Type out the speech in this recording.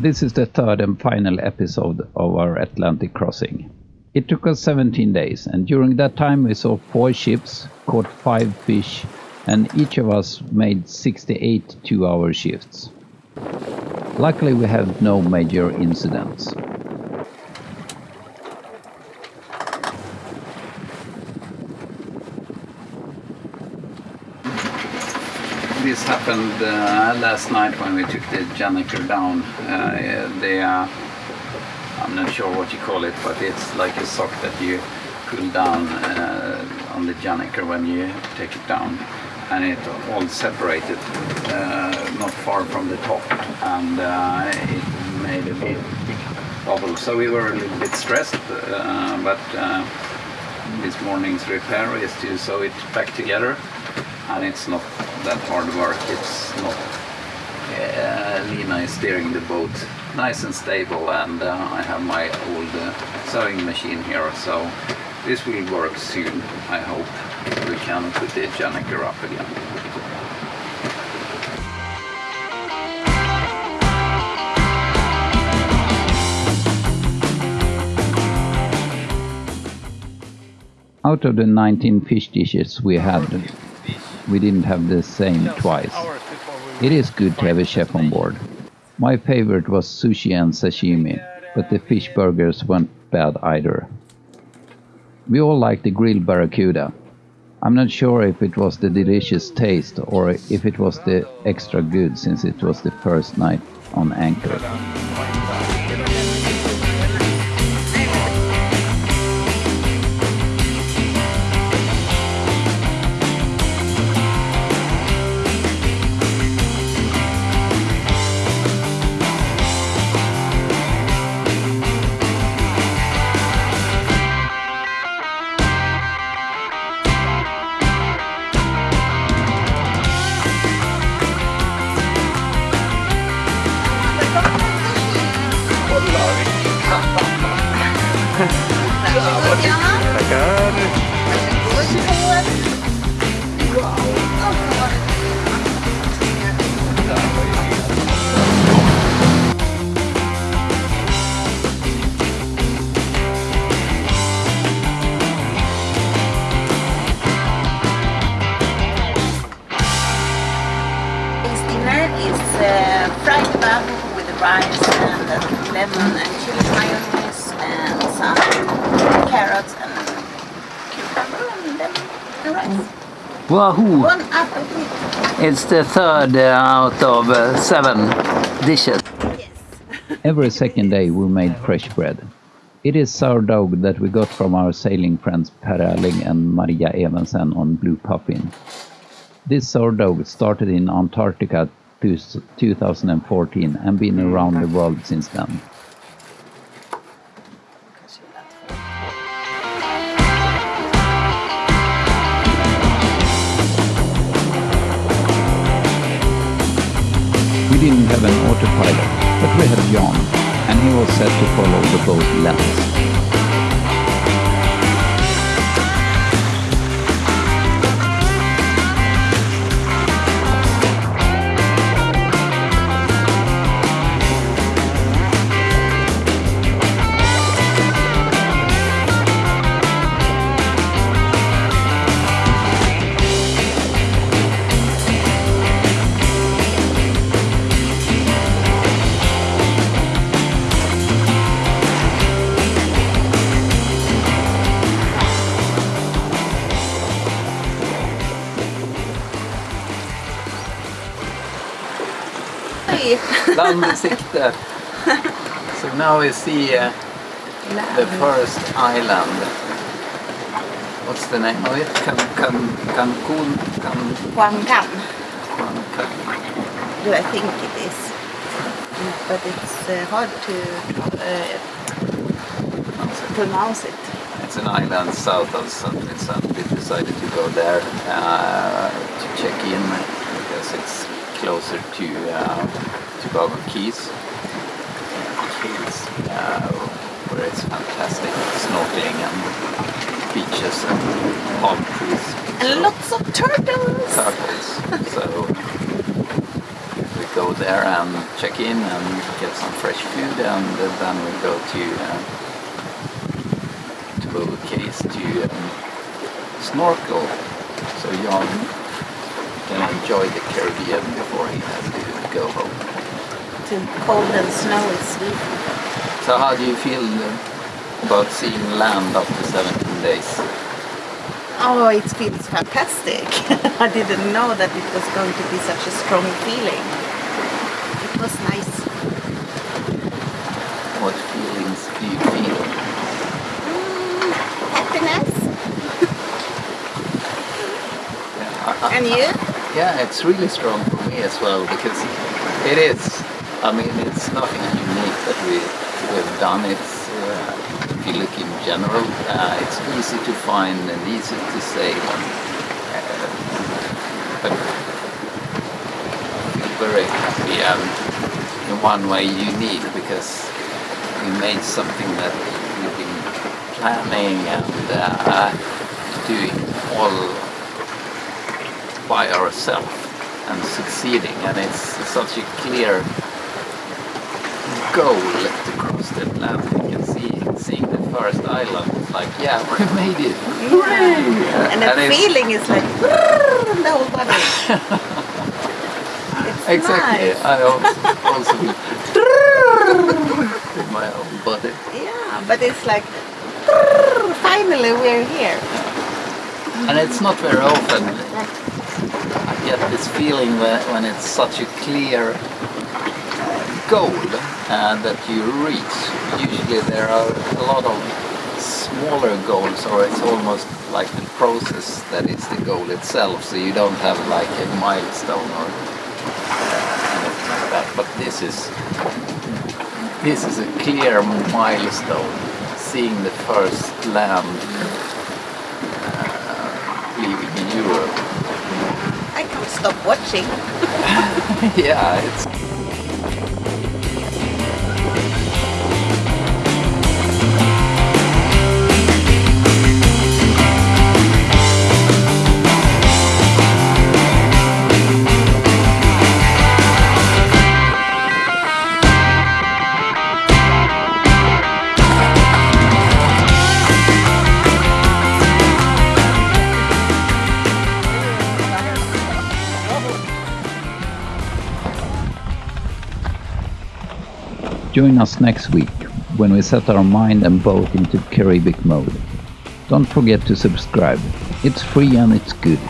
This is the third and final episode of our Atlantic crossing. It took us 17 days, and during that time we saw four ships, caught five fish, and each of us made 68 two hour shifts. Luckily, we had no major incidents. This happened uh, last night when we took the gennaker down. Uh, the, uh, I'm not sure what you call it, but it's like a sock that you pull down uh, on the gennaker when you take it down. And it all separated uh, not far from the top and uh, it made a big, bubble. So we were a little bit stressed, uh, but this morning's repair is to sew it back together and it's not that hard work. It's not. Uh, Lina is steering the boat nice and stable, and uh, I have my old uh, sewing machine here, so this will work soon. I hope we can put the gennaker up again. Out of the 19 fish dishes we had, we didn't have the same twice. It is good to have a chef on board. My favorite was sushi and sashimi, but the fish burgers weren't bad either. We all liked the grilled barracuda. I'm not sure if it was the delicious taste or if it was the extra good since it was the first night on anchor. Wahoo! One apple with It's the third uh, out of uh, seven dishes. yes. Every second day we made fresh bread. It is sourdough that we got from our sailing friends Per Erling and Maria Evensen on Blue Puffin. This sourdough started in Antarctica to 2014 and been around the world since then. Didn't have an autopilot, but we had Jan, and he was set to follow the boat lens. Land i sikte. So now we see uh, the first island. What's the name of it? Can, can, Cancun? Can, gun. Cancun. Do I think it is? But it's uh, hard to uh, pronounce it. It's an island south of St. Vincent. We decided to go there uh, to check in because it's closer to uh, Tobago Cays, Cays uh, where it's fantastic snorkeling and beaches and palm trees. And lots of turtles. turtles. So we go there and check in and get some fresh food, and then we go to uh, to Overcase to um, snorkel. So Jan can enjoy the Caribbean before he has to go home. To cold and snowy Sweden. So how do you feel uh, about seeing land after 17 days? Oh, it feels fantastic. I didn't know that it was going to be such a strong feeling. It was nice. What feelings do you feel? Mm, happiness. Yeah, I- I- And you? Yeah, it's really strong for me as well because it is. I mean, it's nothing unique that we we've done. It's uh, if you look in general, uh, it's easy to find and easy to say. Uh, but very happy and in one way unique because we made something that we've been planning and uh, doing all by ourselves and succeeding and it's such a clear goal to cross the Atlantic and see seeing the first island it's like yeah we made it Hooray! And the feeling is like the whole body. exactly nice. I also, also in my own body Yeah, but it's like finally we're here. and it's not very often get this feeling when, it's such a clear goal uh, that you reach. Usually there are a lot of smaller goals or it's almost like the process that is the goal itself. So you don't have like a milestone or anything like that. But this is this is a clear milestone seeing the first land uh, leaving Europe I can't stop watching. yeah, it's Join us next week when we set our mind and boat into Caribbean mode. Don't forget to subscribe. It's free and it's good.